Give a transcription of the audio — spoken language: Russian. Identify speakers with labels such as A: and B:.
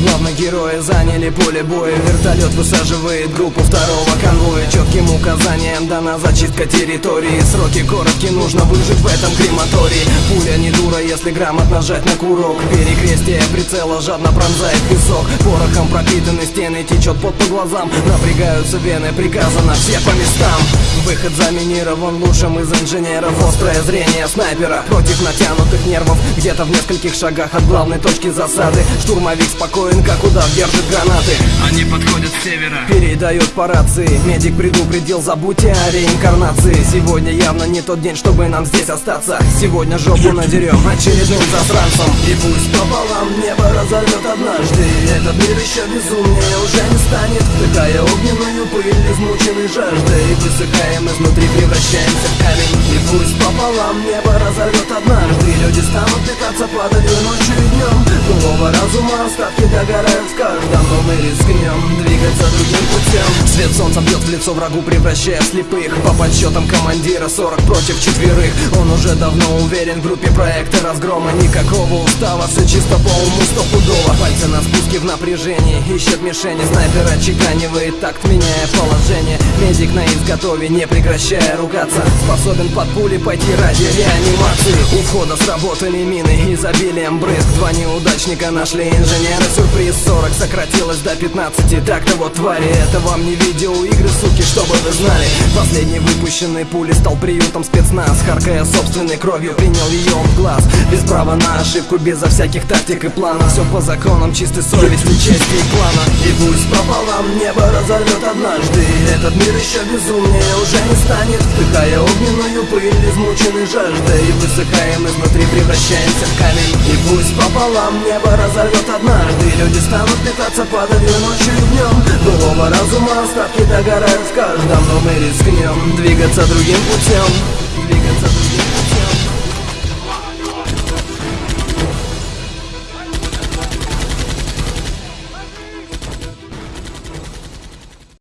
A: главных героя заняли поле боя. Вертолет высаживает группу второго конвоя. Четким указанием дана зачистка территории. Сроки короткие, нужно выжить в этом крематории. Пуля не дура, если грамотно жать на курок. Перекрестие прицела жадно пронзает песок. Порохом пропитаны стены, течет под по глазам. Напрягаются вены, приказано все по местам Выход заминирован лучшим из инженеров. Острое зрение снайпера против натянутых нервов. Где-то в нескольких шагах от главной точки засады. Штурмовик спокоен, как удав держит гранаты.
B: Они подходят с севера.
A: Передает по рации. Медик предупредил, забудьте о реинкарнации. Сегодня явно не тот день, чтобы нам здесь остаться. Сегодня жопу надерем очередным засранцем. И пусть пополам небо разорвет однажды. Этот мир еще безумнее уже не станет. Вдыхая огненную пыль, измученной жаждой Высыхаем изнутри, превращаемся в камень. И пусть пополам небо разорвет однажды. Люди станут питаться падалью ночью и днем. Былого разума остатки догорают в каждом Но мы рискнем двигаться другим путем. Свет солнца бьет в лицо врагу, превращая слепых. По подсчетам командира 40 против четверых. Он уже давно уверен в группе проекта разгрома. Никакого устава, все чисто по уму стопудово. Пальцы на спуске в напряжении Ищет мишени, снайпер отчеканивает такт, меняя положение. Медик на изготове, не прекращая ругаться. Способен под пули пойти ради реанимации. У входа сработали мины, изобилием брызг. Два неудачника нашли инженеры Сюрприз 40 сократилось до 15 Так-то вот твари, это вам не видеоигры, суки, чтобы вы знали. Последний выпущенный пули стал приютом спецназ. Харкая собственной кровью, принял ее в глаз. Без права на ошибку, безо всяких тактик и планов Все по законам чистой совести, чести и плана. И пусть пополам небо разорвет однажды. Этот мир еще безумнее уже не станет. Вдыхая огненную пыль, измученный жаждой. И высыхаем изнутри, превращаемся в камень. И пусть пополам небо разорвет однажды Люди станут питаться падалью ночью и днем Былого разума остатки догорают в каждом Но мы рискнем двигаться другим путем. Двигаться другим